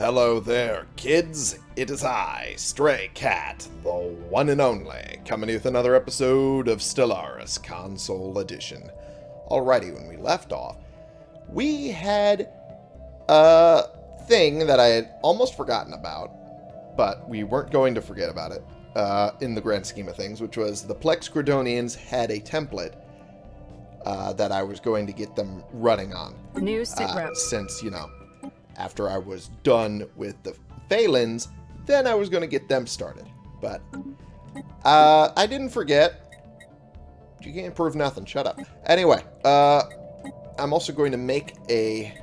Hello there, kids. It is I, Stray Cat, the one and only, coming with another episode of Stellaris Console Edition. Alrighty, when we left off, we had a thing that I had almost forgotten about, but we weren't going to forget about it uh, in the grand scheme of things, which was the Plex Gridonians had a template uh, that I was going to get them running on. New sit Uh, since, you know, after I was done with the Phalans, then I was going to get them started. But uh, I didn't forget. You can't prove nothing. Shut up. Anyway, uh, I'm also going to make a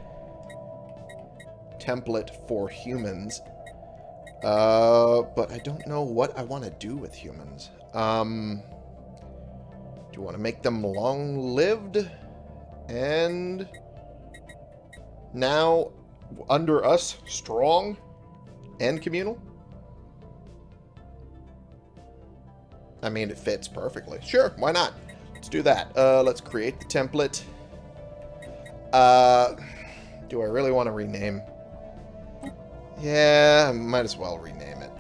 template for humans. Uh, but I don't know what I want to do with humans. Um, do you want to make them long-lived? And now under us, strong and communal? I mean, it fits perfectly. Sure, why not? Let's do that. Uh, let's create the template. Uh, do I really want to rename? Yeah, might as well rename it.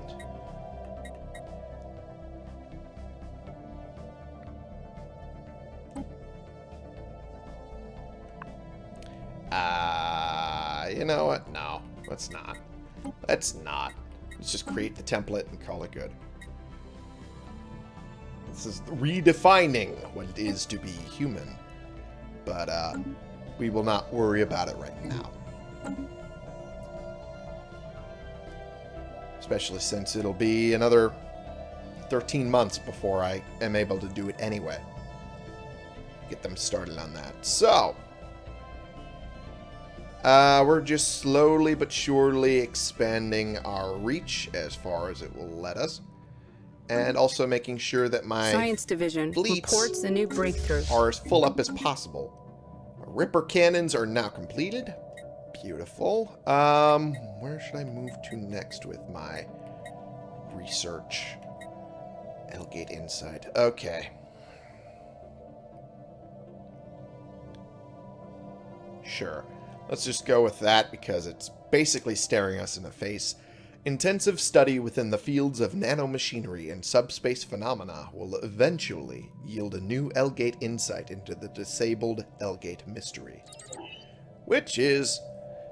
Uh, you know what? No, let's not. Let's not. Let's just create the template and call it good. This is redefining what it is to be human. But, uh, we will not worry about it right now. Especially since it'll be another 13 months before I am able to do it anyway. Get them started on that. So, uh, we're just slowly but surely expanding our reach as far as it will let us. And also making sure that my Science Division reports a new breakthrough. are as full up as possible. Ripper cannons are now completed. Beautiful. Um, where should I move to next with my research? L-Gate Insight. Okay. Sure. Let's just go with that because it's basically staring us in the face. Intensive study within the fields of nanomachinery and subspace phenomena will eventually yield a new L-Gate insight into the disabled L-Gate mystery. Which is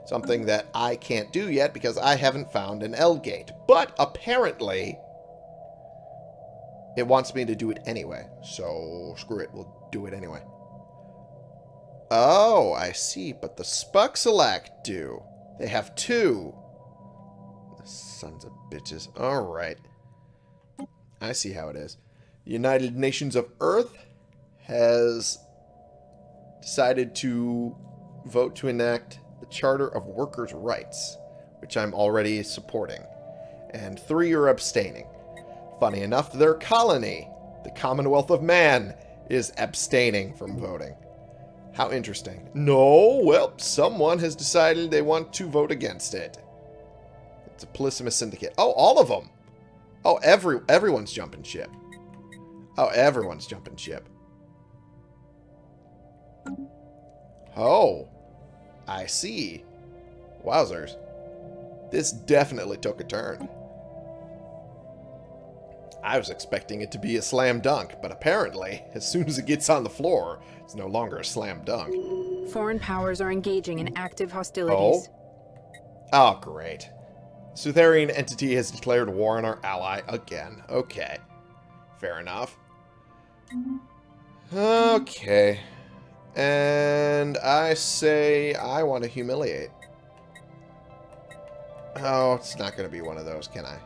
something that I can't do yet because I haven't found an L-Gate. But apparently, it wants me to do it anyway. So screw it, we'll do it anyway. Oh, I see. But the Spuxelac do. They have two. Sons of bitches. Alright. I see how it is. The United Nations of Earth has decided to vote to enact the Charter of Workers' Rights, which I'm already supporting. And three are abstaining. Funny enough, their colony, the Commonwealth of Man, is abstaining from voting. How interesting. No, well, someone has decided they want to vote against it. It's a Polysimus Syndicate. Oh, all of them. Oh, every everyone's jumping ship. Oh, everyone's jumping ship. Oh, I see. Wowzers. This definitely took a turn. I was expecting it to be a slam dunk, but apparently, as soon as it gets on the floor, it's no longer a slam dunk. Foreign powers are engaging in active hostilities. Oh, Oh, great. Sutherian entity has declared war on our ally again. Okay. Fair enough. Okay. And I say I want to humiliate. Oh, it's not going to be one of those, can I?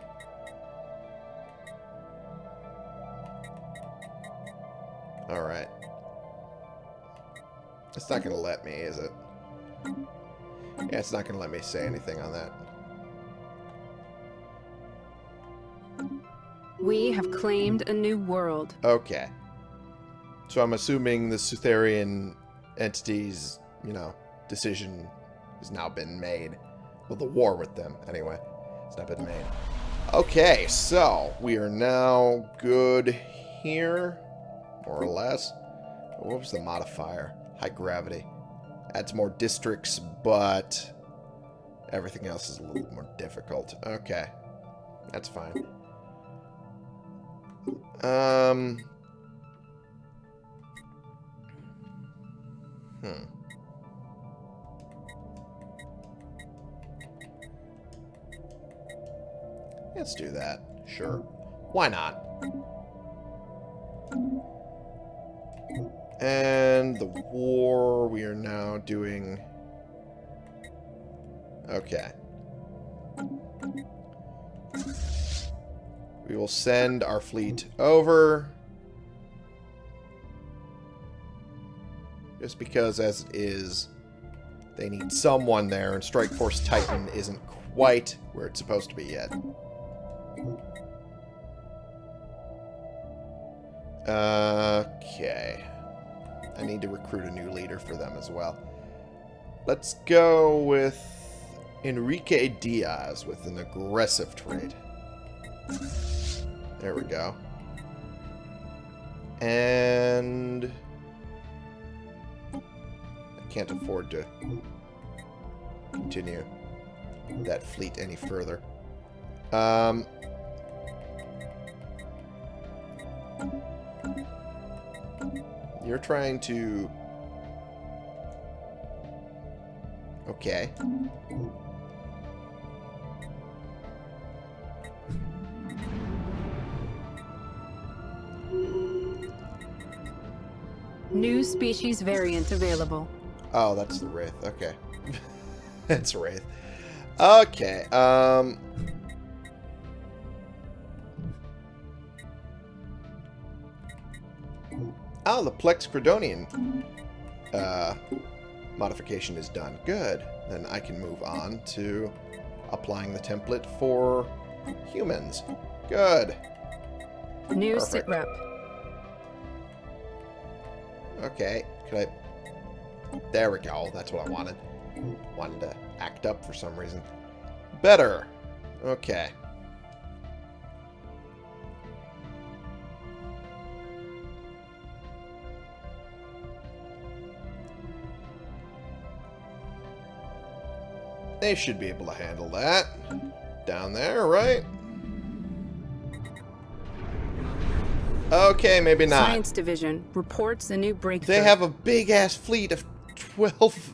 Alright. It's not going to let me, is it? Yeah, it's not going to let me say anything on that. We have claimed a new world. Okay. So I'm assuming the Sutherian entity's, you know, decision has now been made. Well, the war with them, anyway. It's not been made. Okay, so we are now good here, more or less. What was the modifier? High gravity. Adds more districts, but Everything else is a little more difficult. Okay. That's fine. Um... Hmm. Let's do that. Sure. Why not? And the war, we are now doing... Okay. We will send our fleet over. Just because, as it is, they need someone there, and Strike Force Titan isn't quite where it's supposed to be yet. Okay. I need to recruit a new leader for them as well. Let's go with Enrique Diaz with an aggressive trade. There we go. And... I can't afford to continue that fleet any further. Um... You're trying to... Okay. New species variant available. Oh, that's the Wraith. Okay. that's Wraith. Okay, um... The Plex Credonian uh, modification is done. Good. Then I can move on to applying the template for humans. Good. New Perfect. sitrep. Okay. Could I... There we go. That's what I wanted. Wanted to act up for some reason. Better. Okay. They should be able to handle that. Down there, right? Okay, maybe not. Science Division reports a new breakthrough. They have a big ass fleet of 12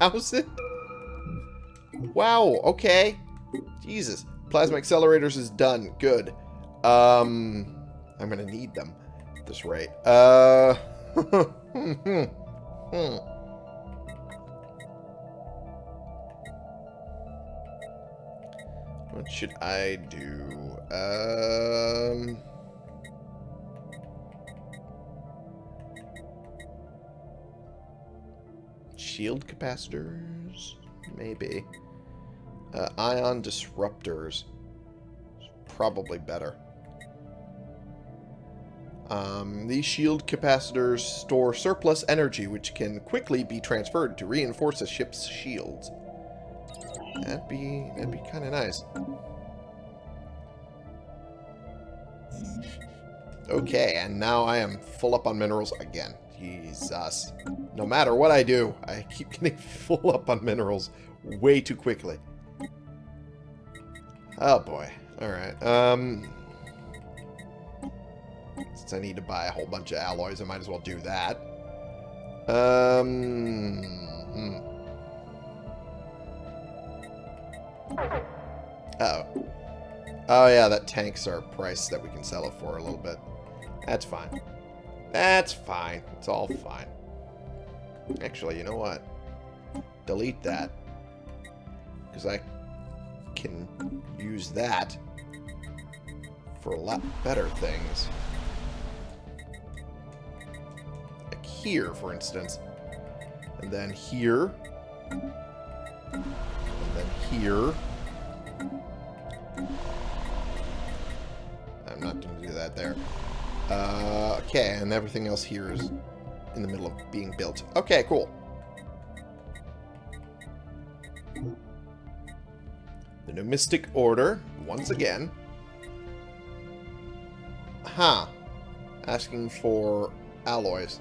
houses. Wow, okay. Jesus. Plasma accelerators is done. Good. Um I'm gonna need them at this rate. Uh hmm, What should I do? Um Shield capacitors? Maybe. Uh, ion disruptors. Probably better. Um, these shield capacitors store surplus energy which can quickly be transferred to reinforce a ship's shields. That'd be that'd be kind of nice. Okay, and now I am full up on minerals again. Jesus. No matter what I do, I keep getting full up on minerals way too quickly. Oh boy. Alright. Um since I need to buy a whole bunch of alloys, I might as well do that. Um hmm. Uh oh. Oh yeah, that tanks our price that we can sell it for a little bit. That's fine. That's fine. It's all fine. Actually, you know what? Delete that. Because I can use that for a lot better things. Like here, for instance. And then here. And then here. I'm not going to do that there. Uh, okay, and everything else here is in the middle of being built. Okay, cool. The Nomistic Order, once again. Huh. Asking for alloys.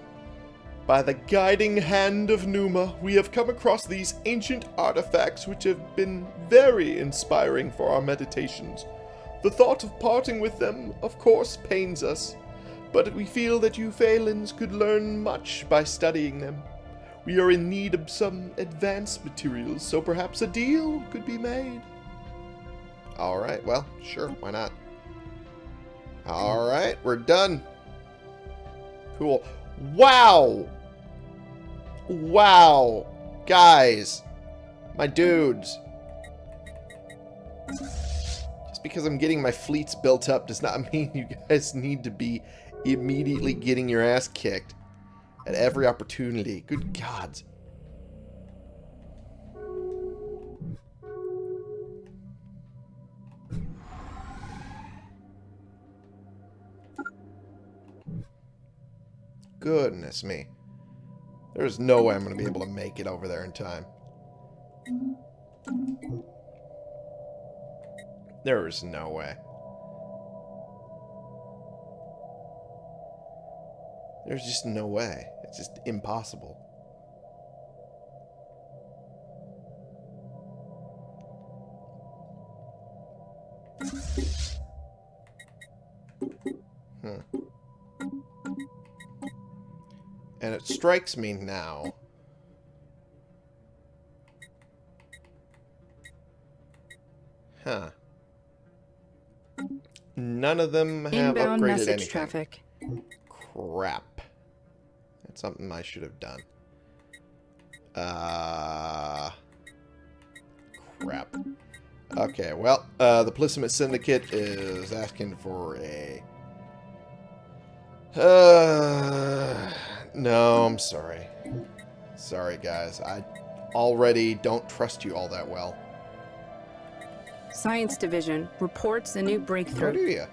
By the guiding hand of Numa, we have come across these ancient artifacts which have been very inspiring for our meditations. The thought of parting with them, of course, pains us, but we feel that you Phalans could learn much by studying them. We are in need of some advanced materials, so perhaps a deal could be made. Alright, well, sure, why not? Alright, we're done. Cool. Wow! Wow! Guys! My dudes! Just because I'm getting my fleets built up does not mean you guys need to be immediately getting your ass kicked at every opportunity. Good gods. Goodness me. There's no way I'm going to be able to make it over there in time. There is no way. There's just no way. It's just impossible. It strikes me now. Huh. None of them have Inbound upgraded message anything. traffic. Crap. That's something I should have done. Uh... Crap. Okay, well, uh, the Plissamate Syndicate is asking for a... Uh, no, I'm sorry. Sorry, guys. I already don't trust you all that well. Science Division reports a new breakthrough. How do you?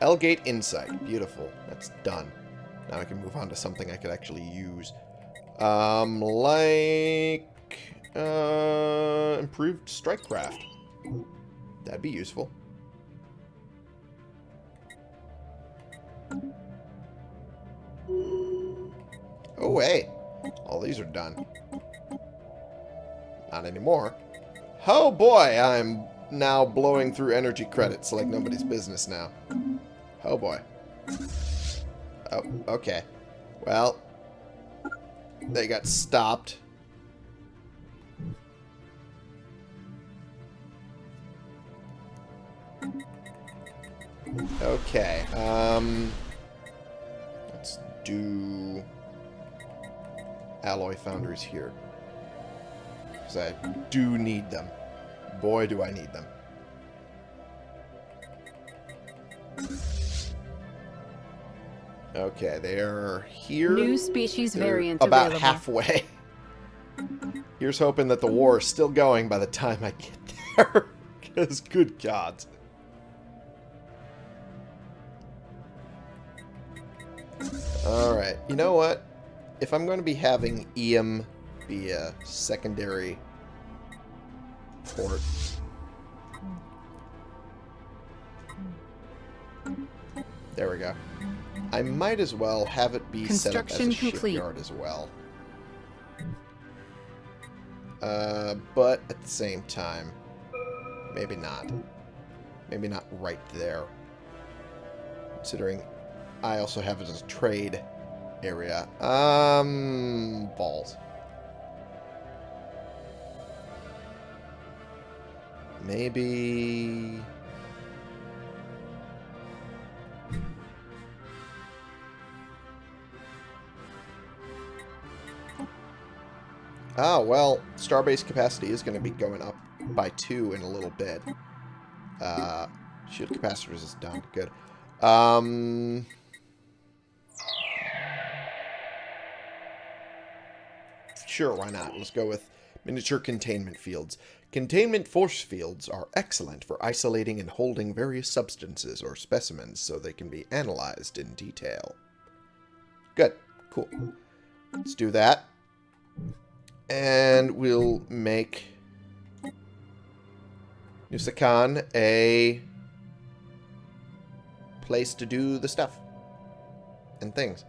L-Gate Insight. Beautiful. That's done. Now I can move on to something I could actually use. Um, like... Uh, improved strike craft. That'd be useful. These are done. Not anymore. Oh boy, I'm now blowing through energy credits like nobody's business now. Oh boy. Oh, okay. Well, they got stopped. Okay, um... Let's do... Alloy foundries here. Because I do need them. Boy, do I need them. Okay, they're here. New species They're variant about available. halfway. Here's hoping that the war is still going by the time I get there. Because, good God. Alright, you know what? If I'm going to be having EM be a secondary port... There we go. I might as well have it be set up as a Construction complete. shipyard as well. Uh, but at the same time, maybe not. Maybe not right there. Considering I also have it as a trade area. Um, balls. Maybe... Oh, well, starbase capacity is going to be going up by two in a little bit. Uh, shield capacitors is done. Good. Um... Sure, why not? Let's go with miniature containment fields. Containment force fields are excellent for isolating and holding various substances or specimens so they can be analyzed in detail. Good. Cool. Let's do that. And we'll make Nusakan a place to do the stuff and things.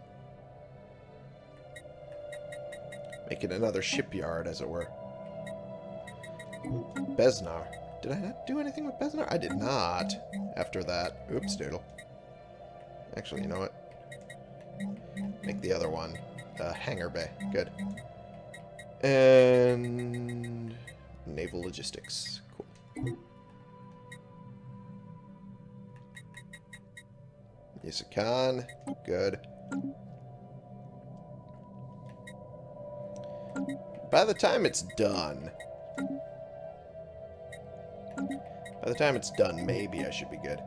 Make it another shipyard, as it were. Besnar. Did I not do anything with Besnar? I did not. After that. Oops, doodle. Actually, you know what? Make the other one. Uh, hangar bay. Good. And... Naval logistics. Cool. Yusakan. Good. By the time it's done... By the time it's done, maybe I should be good.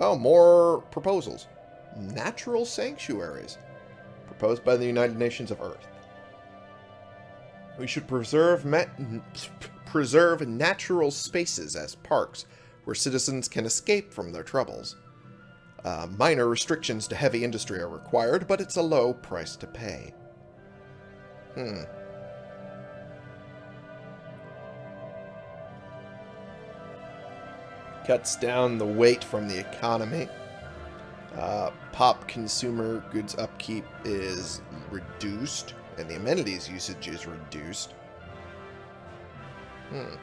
Oh, more proposals. Natural sanctuaries. Proposed by the United Nations of Earth. We should preserve preserve natural spaces as parks where citizens can escape from their troubles. Uh, minor restrictions to heavy industry are required, but it's a low price to pay. Hmm. Cuts down the weight from the economy. Uh, pop consumer goods upkeep is reduced, and the amenities usage is reduced. Hmm.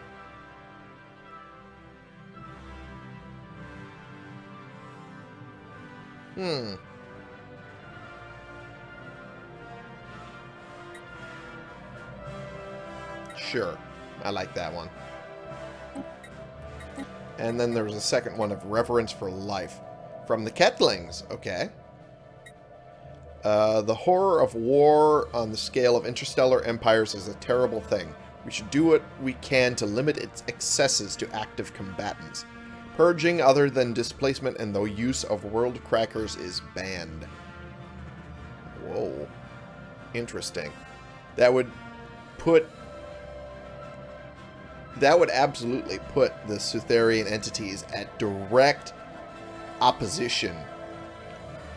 Hmm. Sure. I like that one. And then there's a second one of Reverence for Life. From the Ketlings. Okay. Uh, the horror of war on the scale of interstellar empires is a terrible thing. We should do what we can to limit its excesses to active combatants. Purging other than displacement and the use of world crackers is banned. Whoa. Interesting. That would put... That would absolutely put the Sutherian entities at direct opposition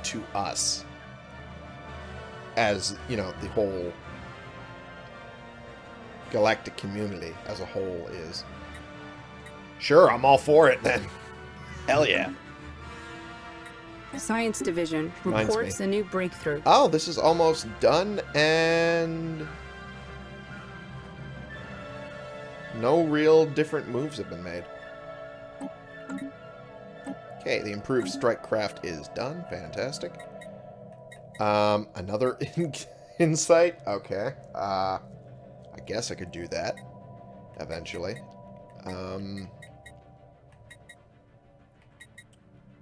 to us. As, you know, the whole galactic community as a whole is. Sure, I'm all for it then. Hell yeah. Science Division reports a new breakthrough. Oh, this is almost done and... No real different moves have been made. Okay, the improved strike craft is done. Fantastic. Um, another in insight? Okay. Uh, I guess I could do that eventually. Um,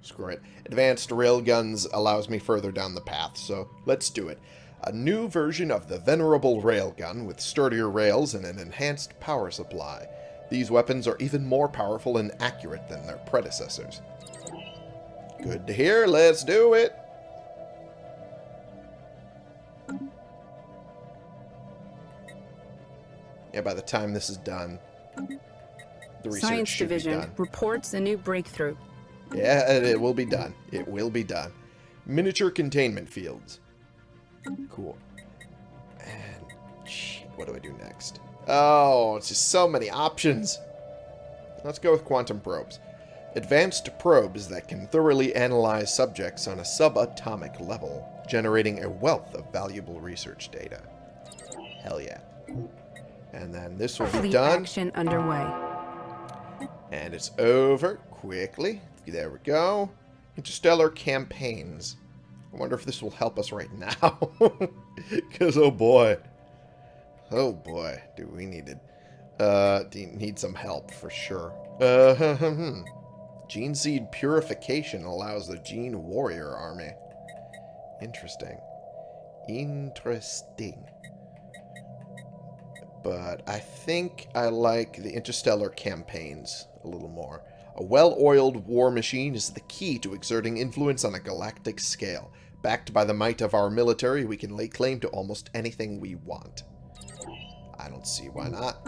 Screw it. Advanced railguns allows me further down the path, so let's do it. A new version of the venerable railgun with sturdier rails and an enhanced power supply. These weapons are even more powerful and accurate than their predecessors. Good to hear. Let's do it. Yeah, by the time this is done, the research Science Division reports a new breakthrough. Yeah, it will be done. It will be done. Miniature containment fields. Cool. And, shit, what do I do next? Oh, it's just so many options. Let's go with quantum probes. Advanced probes that can thoroughly analyze subjects on a subatomic level, generating a wealth of valuable research data. Hell yeah. And then this will be done. action underway. And it's over quickly. There we go. Interstellar campaigns. I wonder if this will help us right now. Because, oh boy. Oh boy, do we need it. Uh, need some help for sure. Uh, Gene seed purification allows the Gene warrior army. Interesting. Interesting. But I think I like the interstellar campaigns a little more. A well-oiled war machine is the key to exerting influence on a galactic scale. Backed by the might of our military, we can lay claim to almost anything we want. I don't see why not.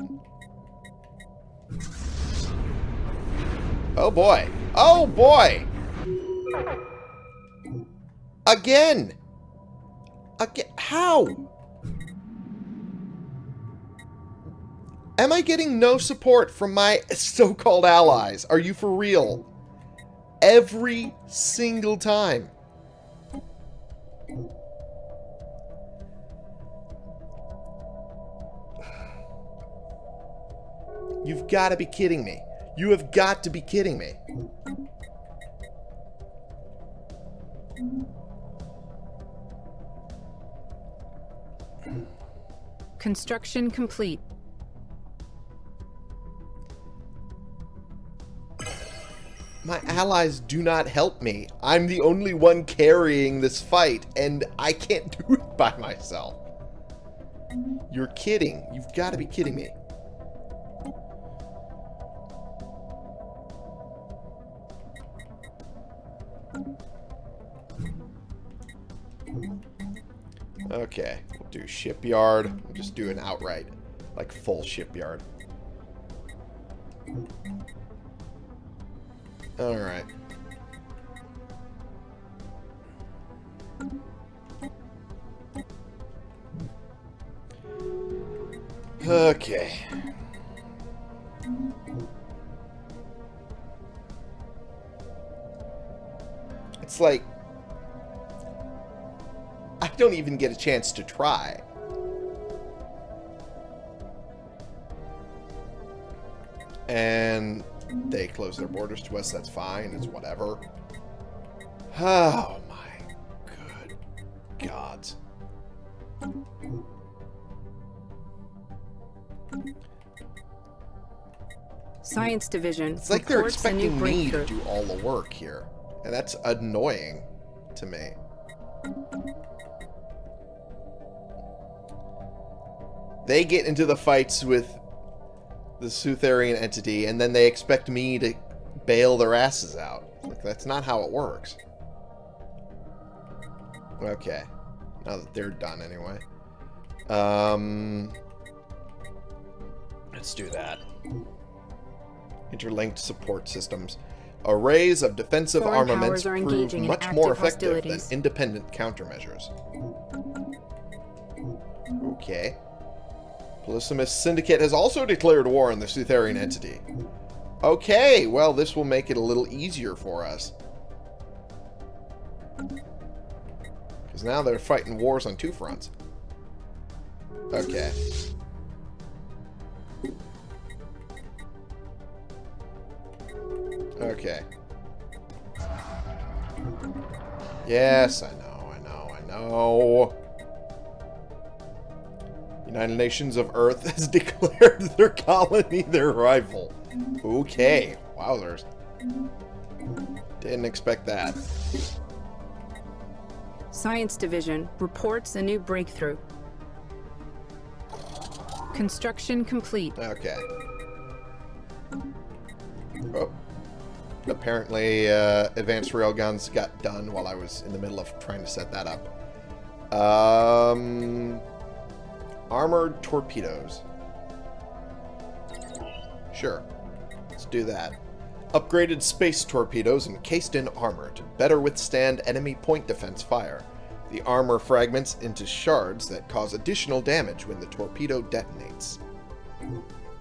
Oh boy. Oh boy! Again! Again? How? Am I getting no support from my so-called allies? Are you for real? Every single time. You've got to be kidding me. You have got to be kidding me. Construction complete. My allies do not help me. I'm the only one carrying this fight, and I can't do it by myself. You're kidding. You've got to be kidding me. Okay, we'll do shipyard. We'll just do an outright, like full shipyard. Alright. Okay. It's like... I don't even get a chance to try. Close their borders to us, that's fine, it's whatever. Oh my good gods. Science Division. It's like they're expecting me to do all the work here. And that's annoying to me. They get into the fights with the Sutherian entity, and then they expect me to bail their asses out. Like, that's not how it works. Okay. Now that they're done anyway. Um, let's do that. Interlinked support systems. Arrays of defensive Foreign armaments prove much more effective than independent countermeasures. Okay. Polysimus Syndicate has also declared war on the Sutherian entity. Okay, well, this will make it a little easier for us. Because now they're fighting wars on two fronts. Okay. Okay. Yes, I know, I know, I know. United Nations of Earth has declared their colony their rival. Okay. Wowzers. Didn't expect that. Science Division reports a new breakthrough. Construction complete. Okay. Oh. Apparently, uh, advanced railguns got done while I was in the middle of trying to set that up. Um, Armored torpedoes. Sure. Let's do that. Upgraded space torpedoes encased in armor to better withstand enemy point defense fire. The armor fragments into shards that cause additional damage when the torpedo detonates.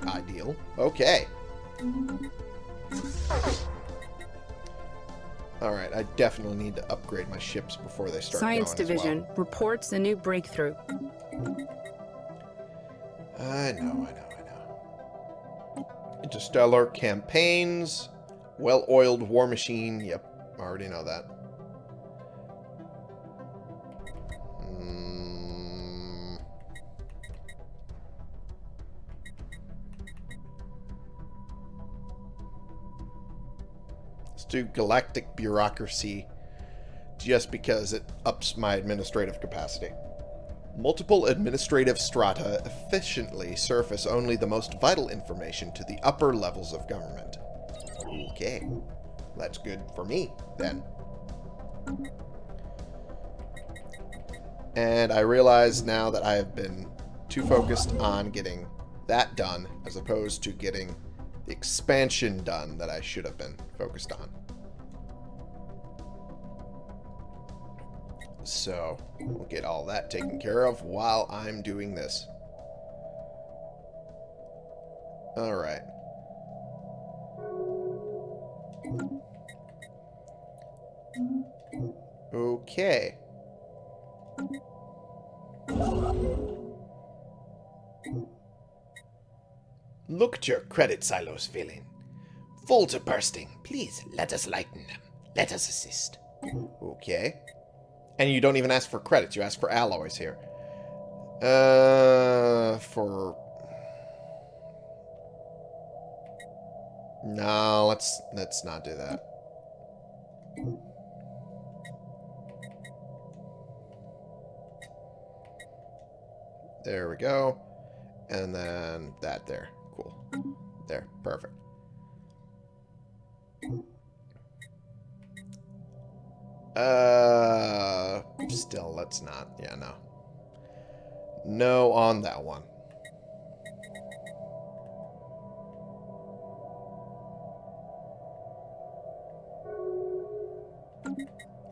Ideal. Okay. Alright, I definitely need to upgrade my ships before they start Science Division well. reports a new breakthrough. I know, I know, I know. Interstellar campaigns. Well-oiled war machine. Yep, I already know that. Hmm. Let's do galactic bureaucracy just because it ups my administrative capacity. Multiple administrative strata efficiently surface only the most vital information to the upper levels of government. Okay. That's good for me, then. And I realize now that I have been too focused on getting that done as opposed to getting the expansion done that I should have been focused on. So, we'll get all that taken care of while I'm doing this. Alright. Okay. Look at your credit silos filling. Full to bursting. Please, let us lighten them. Let us assist. Okay. And you don't even ask for credits. You ask for alloys here. Uh, for... No, let's let's not do that. There we go. And then that there. Cool. There. Perfect. Uh, still, let's not. Yeah, no. No on that one.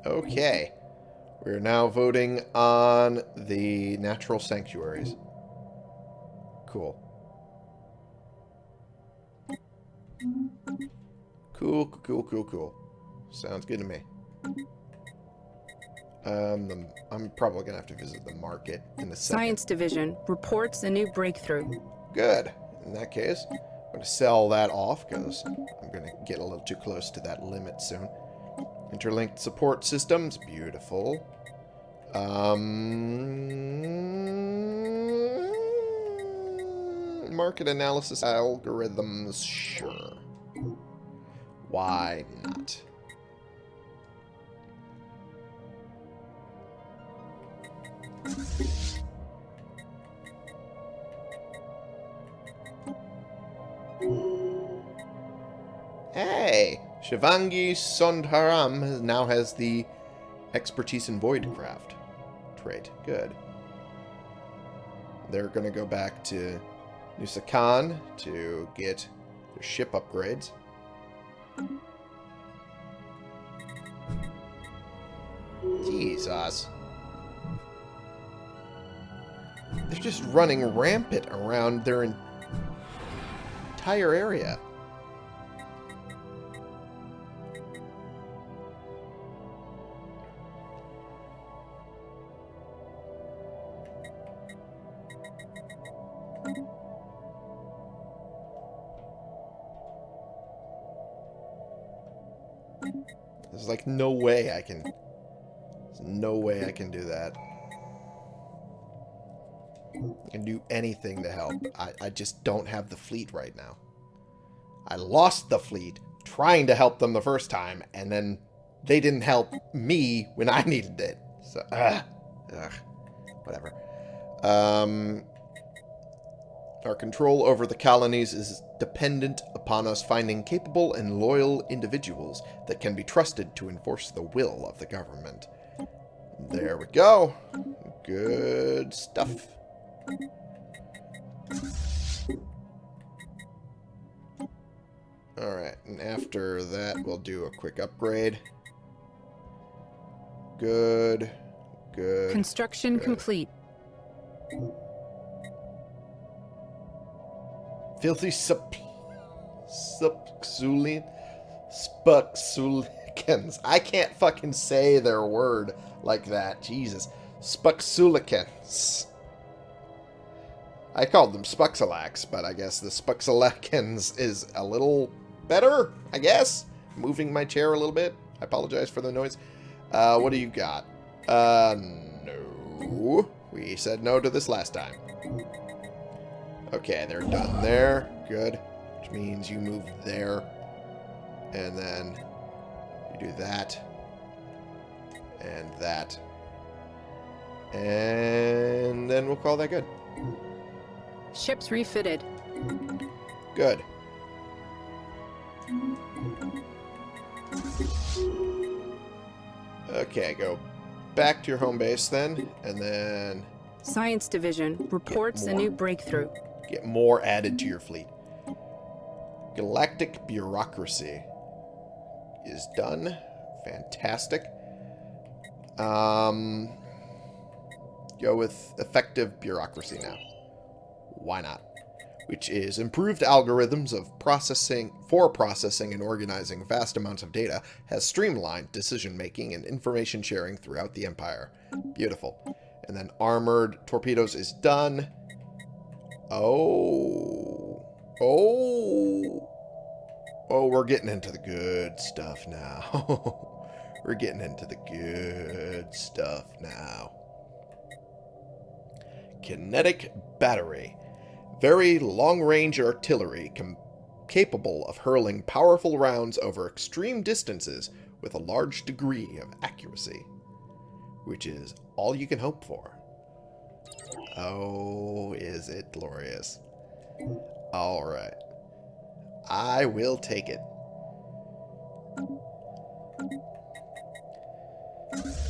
Okay. We're now voting on the natural sanctuaries. Cool. Cool, cool, cool, cool. Sounds good to me. Um, the, I'm probably going to have to visit the market in the Science Division reports a new breakthrough. Good. In that case, I'm going to sell that off because I'm going to get a little too close to that limit soon. Interlinked support systems. Beautiful. Um, market analysis algorithms. Sure. Why not? Hey! Shivangi Sondharam now has the expertise in voidcraft trait. Good. They're going to go back to Nusakan to get their ship upgrades. Jesus. They're just running rampant around their entire area. There's like no way I can... There's no way I can do that. Can do anything to help. I, I just don't have the fleet right now. I lost the fleet trying to help them the first time, and then they didn't help me when I needed it. So, ugh, ugh, whatever. Um, our control over the colonies is dependent upon us finding capable and loyal individuals that can be trusted to enforce the will of the government. There we go. Good stuff. Alright, and after that we'll do a quick upgrade. Good. Good. Construction good. complete. Filthy sup... Supxulian... Spuxulicans. I can't fucking say their word like that. Jesus. Spuxulicans. I called them Spuxalax, but I guess the Spuxalacans is a little better, I guess. Moving my chair a little bit. I apologize for the noise. Uh, what do you got? Uh, no. We said no to this last time. Okay, they're done there. Good. Which means you move there. And then you do that. And that. And then we'll call that good. Ships refitted. Good. Okay, go back to your home base then, and then... Science Division reports a new breakthrough. Get more added to your fleet. Galactic Bureaucracy is done. Fantastic. Um, go with Effective Bureaucracy now. Why not? Which is improved algorithms of processing for processing and organizing vast amounts of data, has streamlined decision-making and information sharing throughout the Empire. Beautiful. And then armored torpedoes is done. Oh. Oh. Oh, we're getting into the good stuff now. we're getting into the good stuff now. Kinetic battery. Very long-range artillery capable of hurling powerful rounds over extreme distances with a large degree of accuracy. Which is all you can hope for. Oh, is it glorious. Alright. I will take it.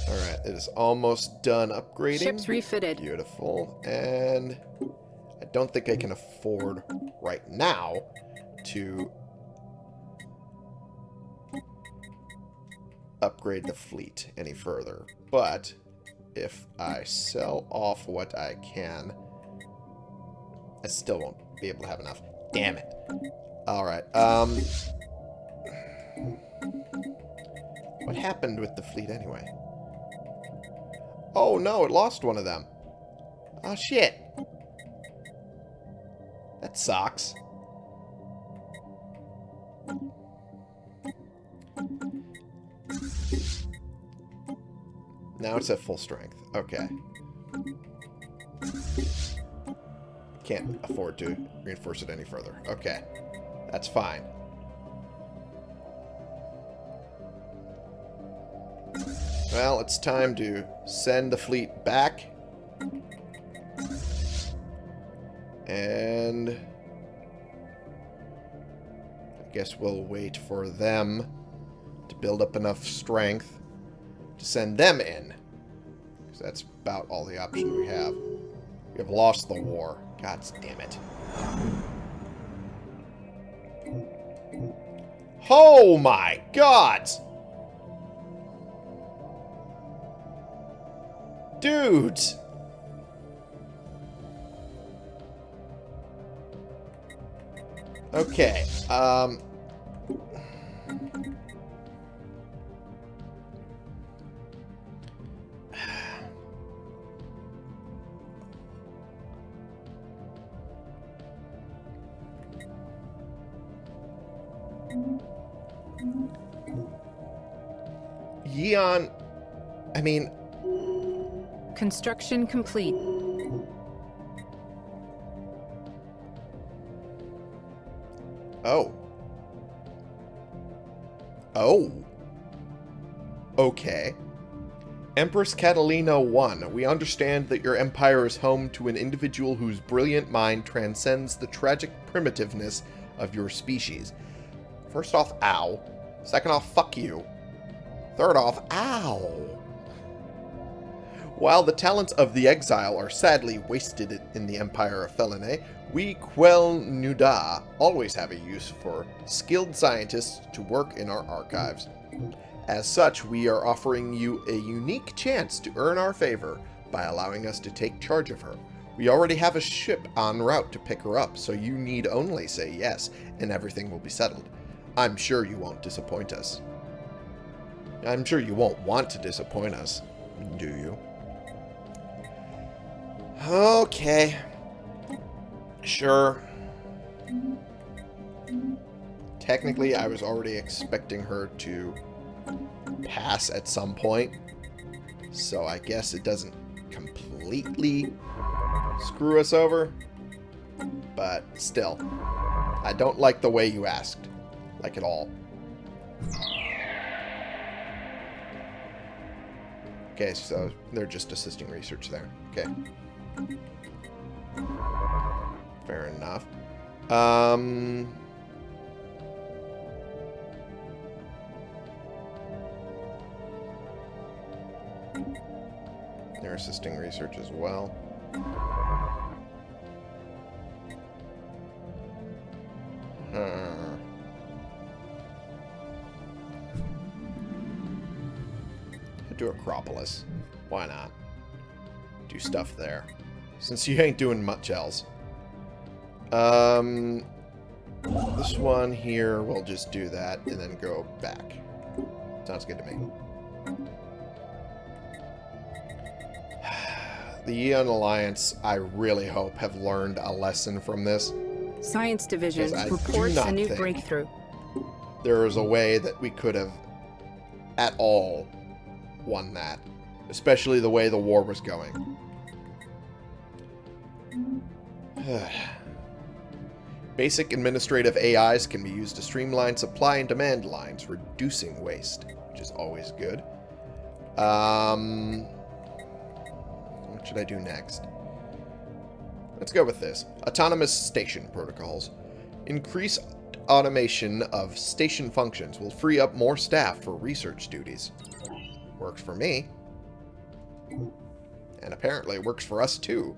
Alright, it is almost done upgrading. Ships refitted. Beautiful. And don't think I can afford right now to upgrade the fleet any further. But if I sell off what I can, I still won't be able to have enough. Damn it. Alright, um... What happened with the fleet anyway? Oh no, it lost one of them. Oh shit. That sucks. Now it's at full strength. Okay. Can't afford to reinforce it any further. Okay. That's fine. Well, it's time to send the fleet back. And... I guess we'll wait for them to build up enough strength to send them in. Because that's about all the option we have. We have lost the war. God damn it. Oh my god! Dudes! Okay, um... Yeon, I mean... Construction complete. Oh. Oh. Okay. Empress Catalina 1, we understand that your empire is home to an individual whose brilliant mind transcends the tragic primitiveness of your species. First off, ow. Second off, fuck you. Third off, ow. While the talents of the exile are sadly wasted in the Empire of Felinae, we Quel Nuda always have a use for skilled scientists to work in our archives. As such, we are offering you a unique chance to earn our favor by allowing us to take charge of her. We already have a ship en route to pick her up, so you need only say yes, and everything will be settled. I'm sure you won't disappoint us. I'm sure you won't want to disappoint us, do you? Okay. Sure. Technically, I was already expecting her to pass at some point. So I guess it doesn't completely screw us over. But still, I don't like the way you asked. Like at all. Okay, so they're just assisting research there. Okay. Fair enough. Um... They're assisting research as well. Hmm. to Acropolis. Why not? Do stuff there. Since you ain't doing much else. Um, this one here, we'll just do that and then go back. Sounds good to me. The Aeon Alliance, I really hope, have learned a lesson from this. Science Division reports a new breakthrough. There is a way that we could have at all won that. Especially the way the war was going. Basic administrative AIs can be used to streamline supply and demand lines, reducing waste, which is always good. Um, what should I do next? Let's go with this. Autonomous station protocols. Increase automation of station functions will free up more staff for research duties. Works for me. And apparently it works for us too.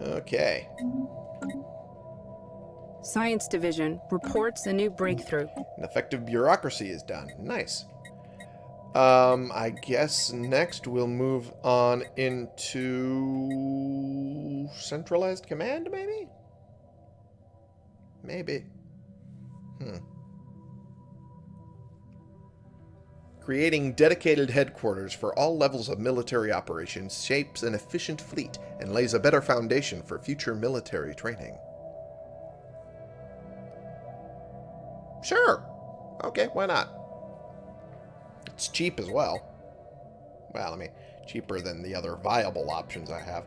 Okay. Science Division reports a new breakthrough. An effective bureaucracy is done. Nice. Um, I guess next we'll move on into centralized command, maybe? Maybe. Hmm. Creating dedicated headquarters for all levels of military operations shapes an efficient fleet and lays a better foundation for future military training. Sure. Okay, why not? It's cheap as well. Well, I mean, cheaper than the other viable options I have.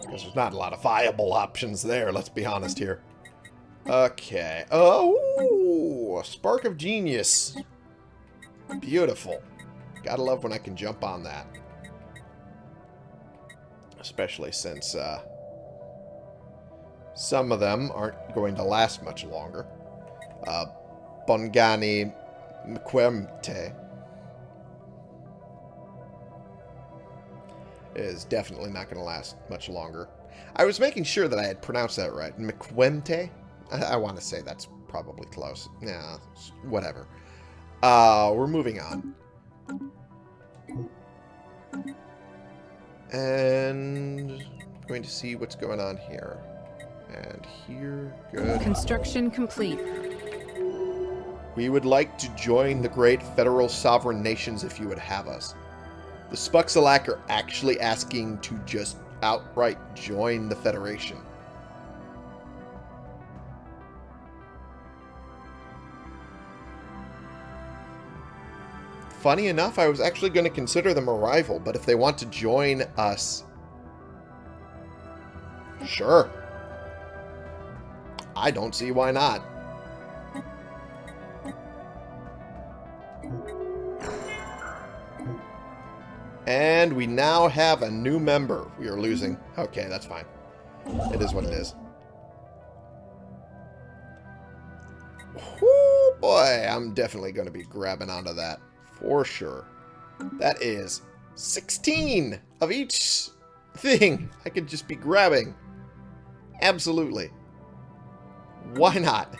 Because there's not a lot of viable options there, let's be honest here. Okay. Oh, a spark of genius. Beautiful. Gotta love when I can jump on that. Especially since uh, some of them aren't going to last much longer. Uh, Bongani Mkwemte is definitely not going to last much longer. I was making sure that I had pronounced that right. Mkwemte? I, I want to say that's probably close. Yeah, whatever. Uh, we're moving on. And going to see what's going on here. And here, good. Construction complete. We would like to join the great federal sovereign nations if you would have us. The Spuxalak are actually asking to just outright join the Federation. Funny enough, I was actually going to consider them a rival, but if they want to join us... Sure. I don't see why not. And we now have a new member. We are losing. Okay, that's fine. It is what it is. Whoo, boy, I'm definitely going to be grabbing onto that for sure. That is 16 of each thing I could just be grabbing. Absolutely. Why not?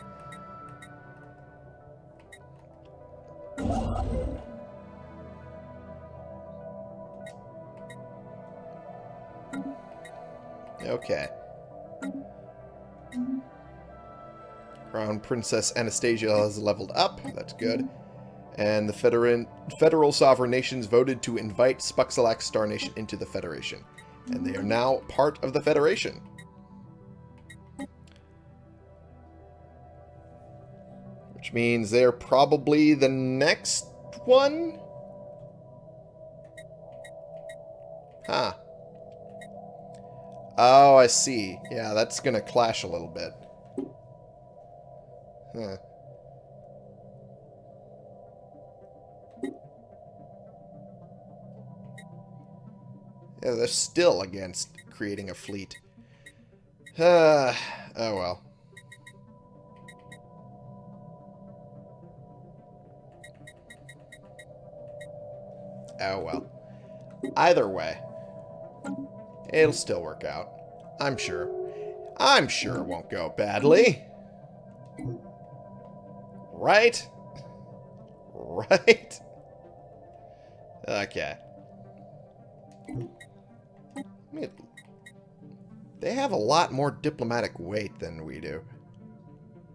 Okay. Crown Princess Anastasia has leveled up. That's good. And the federal sovereign nations voted to invite Spuxalak Star Nation into the Federation. And they are now part of the Federation. Which means they're probably the next one? Huh. Oh, I see. Yeah, that's going to clash a little bit. Huh. Yeah, they're still against creating a fleet. Uh, oh well. Oh well. Either way. It'll still work out. I'm sure. I'm sure it won't go badly. Right? Right? Okay. They have a lot more diplomatic weight than we do.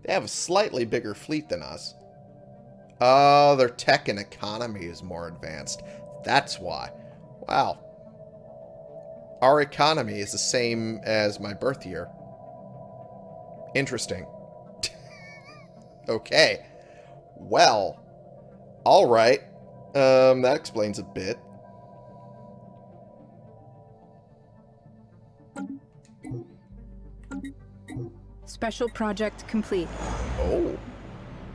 They have a slightly bigger fleet than us. Oh, their tech and economy is more advanced. That's why. Wow. Our economy is the same as my birth year. Interesting. okay. Well. Alright. Um, that explains a bit. Special project complete. Oh.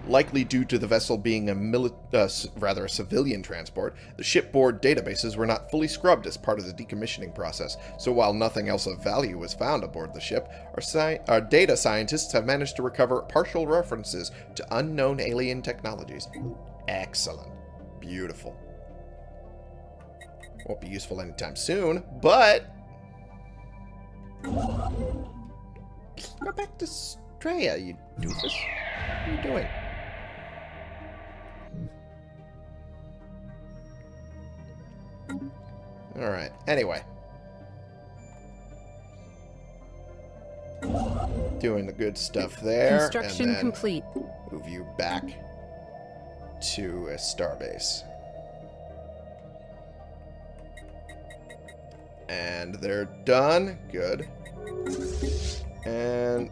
Likely due to the vessel being a mili uh, rather a civilian transport, the shipboard databases were not fully scrubbed as part of the decommissioning process. So while nothing else of value was found aboard the ship, our, our data scientists have managed to recover partial references to unknown alien technologies. Excellent. Beautiful. Won't be useful anytime soon, but... Go back to Straya, you doofus. What are you doing? Alright, anyway. Doing the good stuff there. Construction complete. Move you back to a starbase. And they're done. Good. And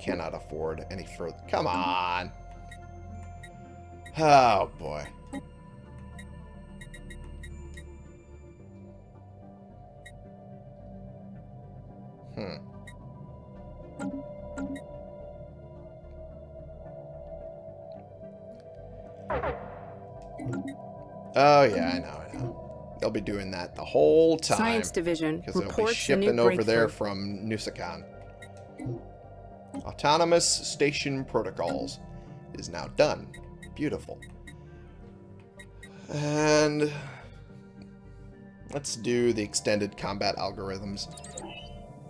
cannot afford any further. Come on. Oh, boy. Hmm. Oh, yeah, I know, I know. They'll be doing that the whole time. Science Division Because they'll be shipping over there from Nusakan. Autonomous Station Protocols is now done. Beautiful. And let's do the extended combat algorithms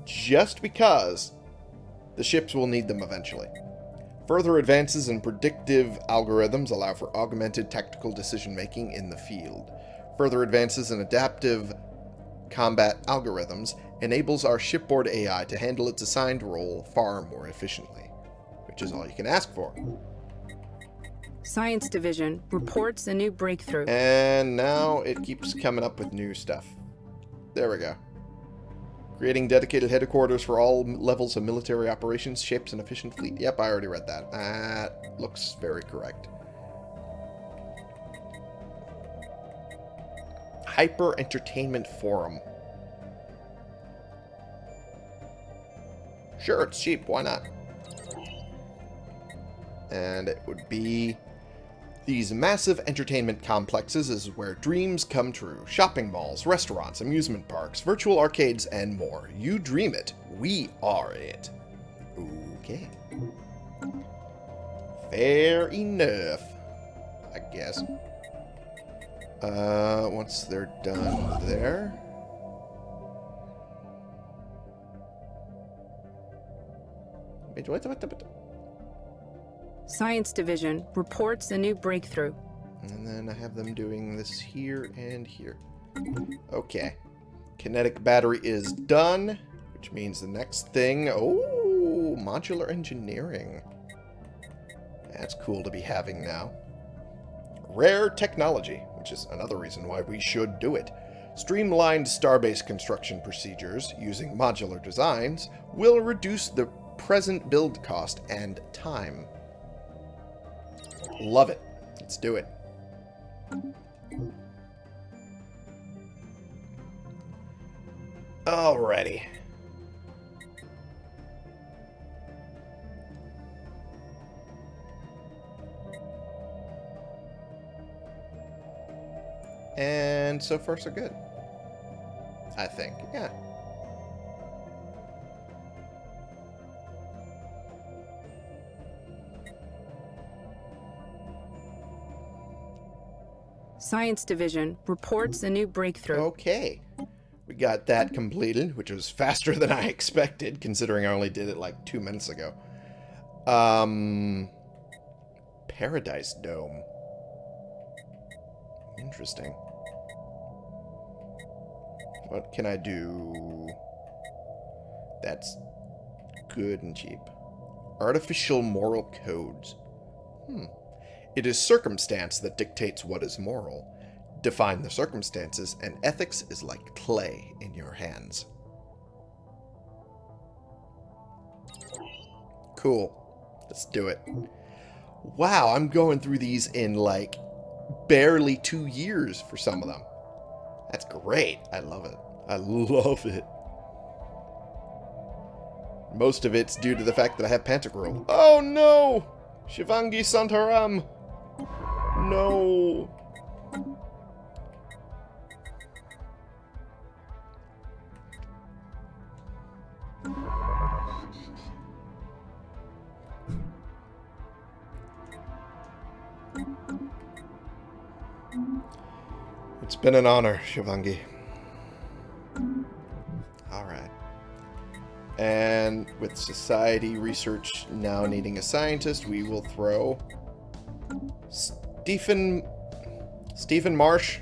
just because the ships will need them eventually. Further advances in predictive algorithms allow for augmented tactical decision-making in the field. Further advances in adaptive combat algorithms enables our shipboard AI to handle its assigned role far more efficiently, which is all you can ask for. Science Division reports a new breakthrough. And now it keeps coming up with new stuff. There we go. Creating dedicated headquarters for all levels of military operations, shapes an efficient fleet. Yep, I already read that. That looks very correct. Hyper Entertainment Forum. Sure, it's cheap. Why not? And it would be these massive entertainment complexes is where dreams come true. Shopping malls, restaurants, amusement parks, virtual arcades, and more. You dream it. We are it. Okay. Fair enough. I guess. Uh, once they're done there... Science Division reports a new breakthrough. And then I have them doing this here and here. Okay. Kinetic battery is done, which means the next thing... Oh, modular engineering. That's cool to be having now. Rare technology, which is another reason why we should do it. Streamlined starbase construction procedures using modular designs will reduce the present build cost and time. Love it. Let's do it. Alrighty. And so far so good. I think, yeah. Science Division reports a new breakthrough. Okay. We got that completed, which was faster than I expected, considering I only did it like two minutes ago. Um, Paradise Dome. Interesting. What can I do? That's good and cheap. Artificial moral codes. Hmm. It is circumstance that dictates what is moral. Define the circumstances, and ethics is like clay in your hands. Cool. Let's do it. Wow, I'm going through these in like barely two years for some of them. That's great. I love it. I love it. Most of it's due to the fact that I have Pantagruel. Oh no! Shivangi Santaram! No! It's been an honor, Shivangi. Alright. And with society research now needing a scientist, we will throw Stephen Stephen Marsh.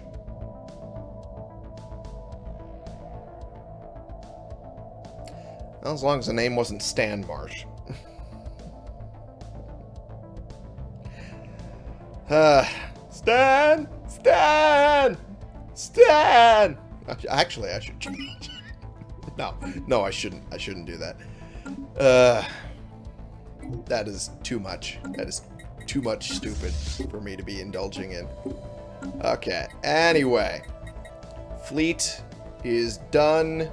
Well, as long as the name wasn't Stan Marsh. uh, Stan! Stan! Stan! Actually, I should change. no, no, I shouldn't. I shouldn't do that. Uh, that is too much. That is too much stupid for me to be indulging in. Okay, anyway. Fleet is done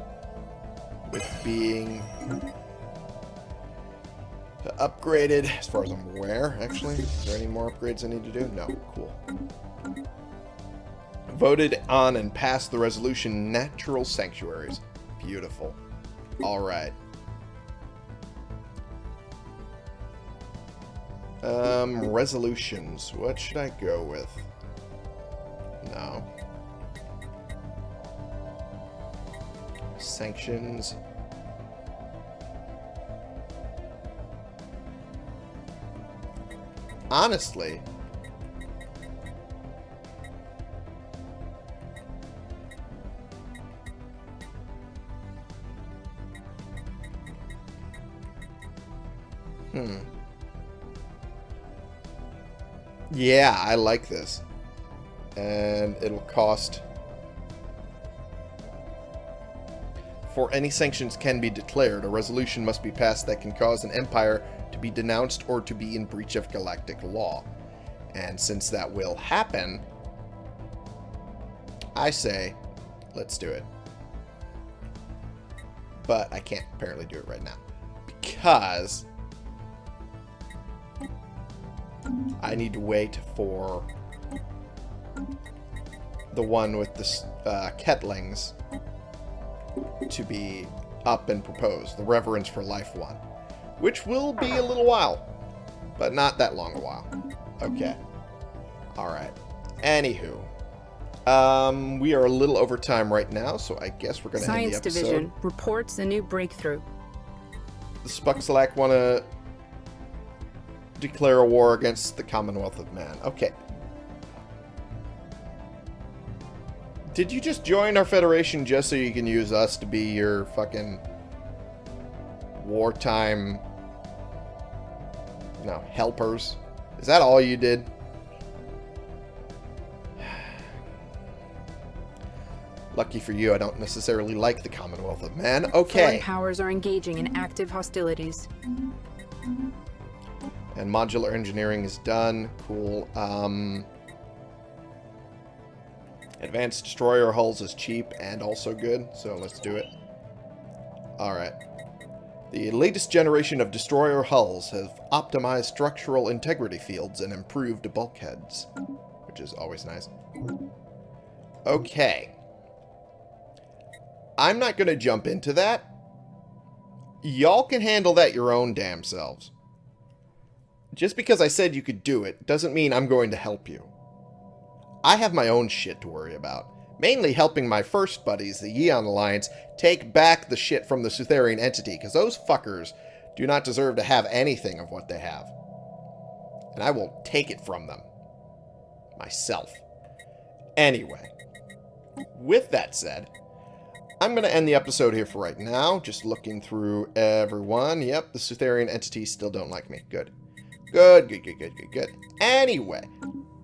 with being upgraded, as far as I'm aware, actually. Is there any more upgrades I need to do? No, cool voted on and passed the resolution Natural Sanctuaries. Beautiful. Alright. Um, resolutions. What should I go with? No. Sanctions. Honestly, Hmm. Yeah, I like this. And it'll cost... For any sanctions can be declared, a resolution must be passed that can cause an empire to be denounced or to be in breach of galactic law. And since that will happen, I say, let's do it. But I can't apparently do it right now. Because I need to wait for the one with the uh, Ketlings to be up and proposed, the Reverence for Life one, which will be a little while, but not that long a while. Okay. Alright. Anywho. Um, we are a little over time right now, so I guess we're going to end the episode. Science Division reports a new breakthrough. The Spuxalak want to declare a war against the Commonwealth of Man. Okay. Did you just join our federation just so you can use us to be your fucking wartime no helpers? Is that all you did? Lucky for you, I don't necessarily like the Commonwealth of Man. Okay. Foreign powers are engaging in active hostilities. And modular engineering is done. Cool. Um, advanced destroyer hulls is cheap and also good, so let's do it. Alright. The latest generation of destroyer hulls have optimized structural integrity fields and improved bulkheads, which is always nice. Okay. I'm not going to jump into that. Y'all can handle that your own damn selves. Just because I said you could do it doesn't mean I'm going to help you. I have my own shit to worry about. Mainly helping my first buddies, the Aeon Alliance, take back the shit from the Sutherian entity, because those fuckers do not deserve to have anything of what they have. And I will take it from them. Myself. Anyway. With that said, I'm going to end the episode here for right now. Just looking through everyone. Yep, the Sutherian entities still don't like me. Good. Good, good, good, good, good, good. Anyway,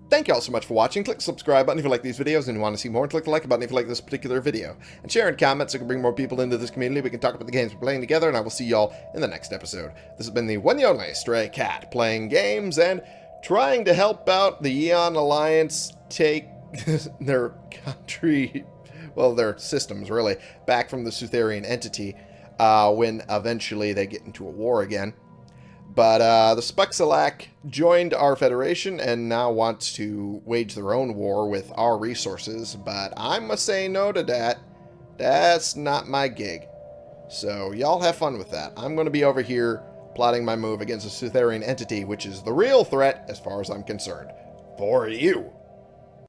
thank you all so much for watching. Click the subscribe button if you like these videos and you want to see more. Click the like button if you like this particular video. And share and comment so we can bring more people into this community. We can talk about the games we're playing together. And I will see y'all in the next episode. This has been the one and only Stray Cat playing games and trying to help out the Aeon Alliance take their country, well, their systems really, back from the Sutherian entity uh, when eventually they get into a war again. But uh, the Spuxalak joined our federation and now wants to wage their own war with our resources, but I must say no to that. That's not my gig. So y'all have fun with that. I'm going to be over here plotting my move against a Sutherian entity, which is the real threat as far as I'm concerned. For you.